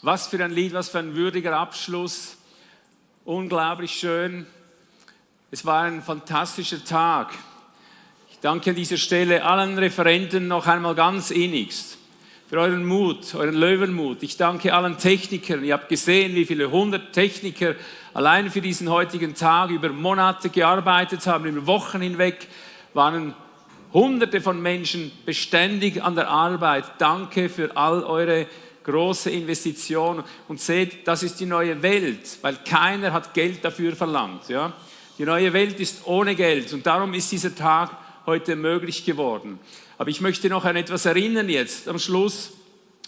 Was für ein Lied, was für ein würdiger Abschluss. Unglaublich schön. Es war ein fantastischer Tag. Ich danke an dieser Stelle allen Referenten noch einmal ganz innigst für euren Mut, euren Löwenmut. Ich danke allen Technikern. Ihr habt gesehen, wie viele hundert Techniker allein für diesen heutigen Tag über Monate gearbeitet haben, über Wochen hinweg waren hunderte von Menschen beständig an der Arbeit. Danke für all eure große Investition und seht, das ist die neue Welt, weil keiner hat Geld dafür verlangt. Ja? Die neue Welt ist ohne Geld und darum ist dieser Tag heute möglich geworden. Aber ich möchte noch an etwas erinnern jetzt am Schluss.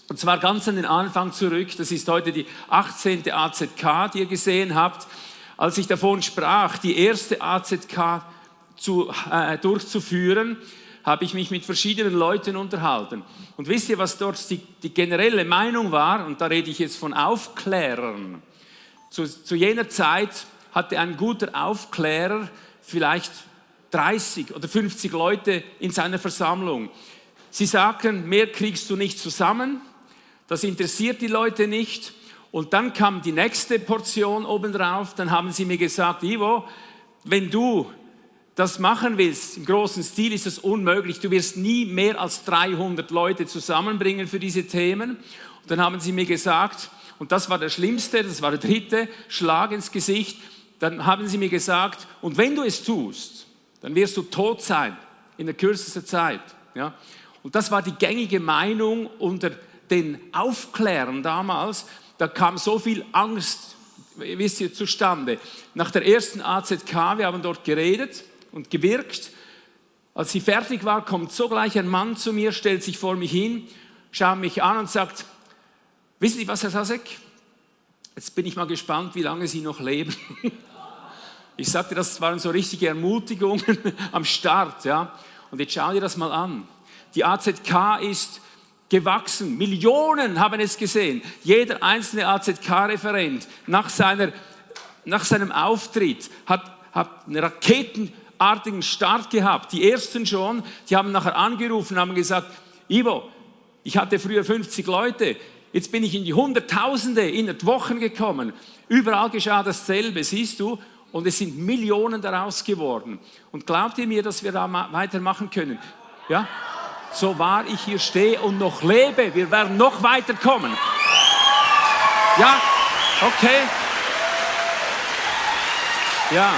Und zwar ganz an den Anfang zurück. Das ist heute die 18. AZK, die ihr gesehen habt. Als ich davon sprach, die erste AZK zu, äh, durchzuführen, habe ich mich mit verschiedenen Leuten unterhalten. Und wisst ihr, was dort die, die generelle Meinung war? Und da rede ich jetzt von Aufklärern. Zu, zu jener Zeit hatte ein guter Aufklärer vielleicht 30 oder 50 Leute in seiner Versammlung. Sie sagten, mehr kriegst du nicht zusammen, das interessiert die Leute nicht. Und dann kam die nächste Portion obendrauf, dann haben sie mir gesagt, Ivo, wenn du das machen willst, im großen Stil ist es unmöglich, du wirst nie mehr als 300 Leute zusammenbringen für diese Themen. Und dann haben sie mir gesagt, und das war der schlimmste, das war der dritte Schlag ins Gesicht, dann haben sie mir gesagt, und wenn du es tust, dann wirst du tot sein in der kürzesten Zeit. Ja? Und das war die gängige Meinung unter den Aufklärern damals, da kam so viel Angst, wisst ihr, zustande. Nach der ersten AZK, wir haben dort geredet und gewirkt. Als sie fertig war, kommt sogleich ein Mann zu mir, stellt sich vor mich hin, schaut mich an und sagt, wissen Sie was, Herr Sasek? Jetzt bin ich mal gespannt, wie lange Sie noch leben. Ich sagte, das waren so richtige Ermutigungen am Start. Ja? Und jetzt schau dir das mal an. Die AZK ist gewachsen. Millionen haben es gesehen. Jeder einzelne AZK-Referent nach, nach seinem Auftritt hat, hat einen raketenartigen Start gehabt. Die ersten schon, die haben nachher angerufen, haben gesagt, Ivo, ich hatte früher 50 Leute, jetzt bin ich in die Hunderttausende innerhalb Wochen gekommen. Überall geschah dasselbe, siehst du? Und es sind Millionen daraus geworden. Und glaubt ihr mir, dass wir da weitermachen können? Ja? so wahr ich hier stehe und noch lebe, wir werden noch weiterkommen. Ja, okay. Ja.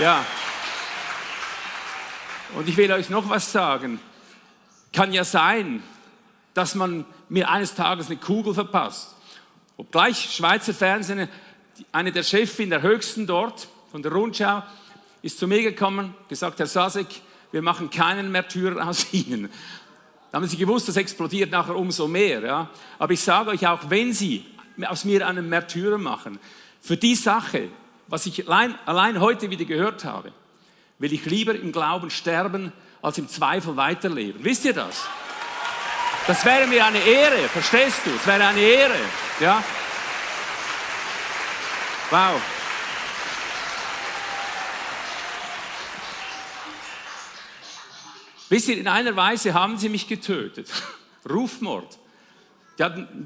Ja. Und ich will euch noch was sagen. Kann ja sein, dass man mir eines Tages eine Kugel verpasst. Obgleich Schweizer Fernsehen, eine der Chefin der höchsten dort, von der Rundschau, ist zu mir gekommen, gesagt, Herr Sasek, wir machen keinen Märtyrer aus Ihnen. Da haben Sie gewusst, das explodiert nachher umso mehr. Ja? Aber ich sage euch auch, wenn Sie aus mir einen Märtyrer machen, für die Sache, was ich allein, allein heute wieder gehört habe, will ich lieber im Glauben sterben, als im Zweifel weiterleben. Wisst ihr das? Das wäre mir eine Ehre, verstehst du? Es wäre eine Ehre. Ja? Wow. Wisst ihr, in einer Weise haben sie mich getötet. Rufmord.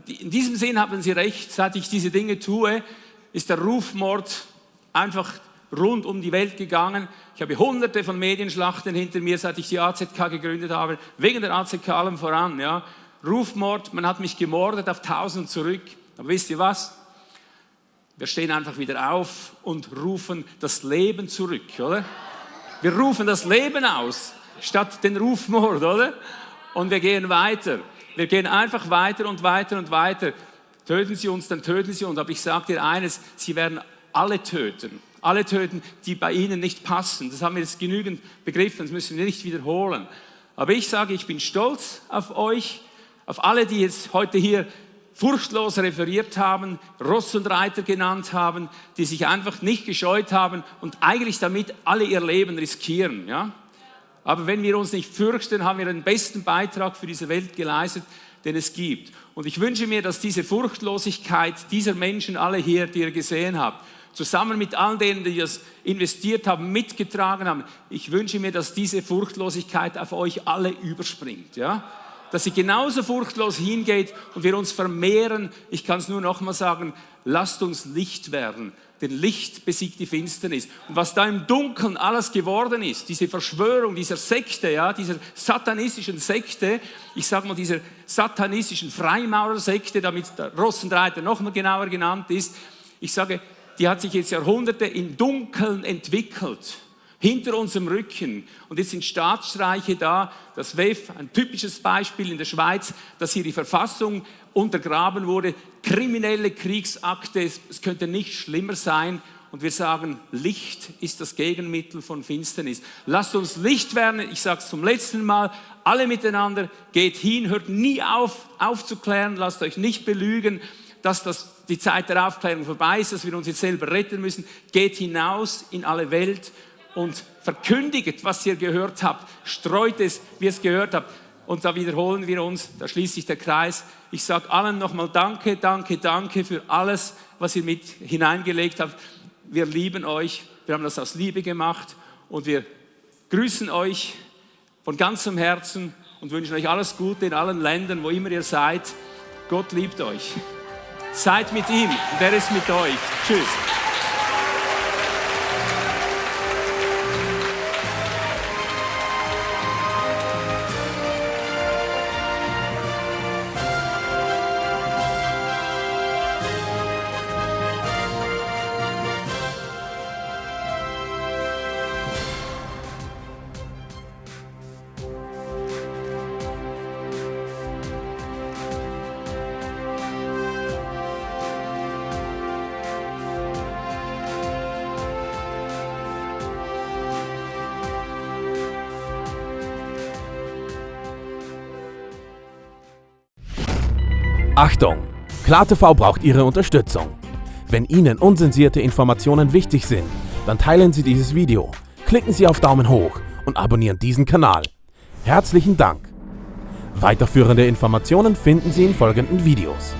in diesem Sinn haben sie recht, seit ich diese Dinge tue, ist der Rufmord einfach rund um die Welt gegangen. Ich habe hunderte von Medienschlachten hinter mir, seit ich die AZK gegründet habe, wegen der AZK allem voran. Ja. Rufmord, man hat mich gemordet auf tausend zurück. Aber wisst ihr was? Wir stehen einfach wieder auf und rufen das Leben zurück, oder? Wir rufen das Leben aus statt den Rufmord, oder? Und wir gehen weiter. Wir gehen einfach weiter und weiter und weiter. Töten Sie uns, dann töten Sie uns. Aber ich sage dir eines, Sie werden alle töten. Alle töten, die bei Ihnen nicht passen. Das haben wir jetzt genügend begriffen, das müssen wir nicht wiederholen. Aber ich sage, ich bin stolz auf euch, auf alle, die jetzt heute hier furchtlos referiert haben, Ross und Reiter genannt haben, die sich einfach nicht gescheut haben und eigentlich damit alle ihr Leben riskieren. Ja? Aber wenn wir uns nicht fürchten, haben wir den besten Beitrag für diese Welt geleistet, den es gibt. Und ich wünsche mir, dass diese Furchtlosigkeit dieser Menschen, alle hier, die ihr gesehen habt, zusammen mit all denen, die das investiert haben, mitgetragen haben, ich wünsche mir, dass diese Furchtlosigkeit auf euch alle überspringt. Ja? dass sie genauso furchtlos hingeht und wir uns vermehren. Ich kann es nur noch mal sagen, lasst uns Licht werden. Denn Licht besiegt die Finsternis. Und was da im Dunkeln alles geworden ist, diese Verschwörung dieser Sekte, ja, dieser satanistischen Sekte, ich sage mal dieser satanistischen Freimaurersekte, damit der Rossendreiter noch mal genauer genannt ist, ich sage, die hat sich jetzt Jahrhunderte im Dunkeln entwickelt hinter unserem Rücken. Und jetzt sind Staatsstreiche da, das WEF, ein typisches Beispiel in der Schweiz, dass hier die Verfassung untergraben wurde, kriminelle Kriegsakte, es könnte nicht schlimmer sein. Und wir sagen, Licht ist das Gegenmittel von Finsternis. Lasst uns Licht werden, ich sage es zum letzten Mal, alle miteinander, geht hin, hört nie auf aufzuklären, lasst euch nicht belügen, dass das, die Zeit der Aufklärung vorbei ist, dass wir uns jetzt selber retten müssen. Geht hinaus in alle Welt und verkündigt, was ihr gehört habt. Streut es, wie ihr es gehört habt. Und da wiederholen wir uns, da schließt sich der Kreis. Ich sage allen nochmal Danke, danke, danke für alles, was ihr mit hineingelegt habt. Wir lieben euch, wir haben das aus Liebe gemacht und wir grüßen euch von ganzem Herzen und wünschen euch alles Gute in allen Ländern, wo immer ihr seid. Gott liebt euch. Seid mit ihm, der ist mit euch. Tschüss. Achtung! KlarTV braucht Ihre Unterstützung. Wenn Ihnen unsensierte Informationen wichtig sind, dann teilen Sie dieses Video, klicken Sie auf Daumen hoch und abonnieren diesen Kanal. Herzlichen Dank! Weiterführende Informationen finden Sie in folgenden Videos.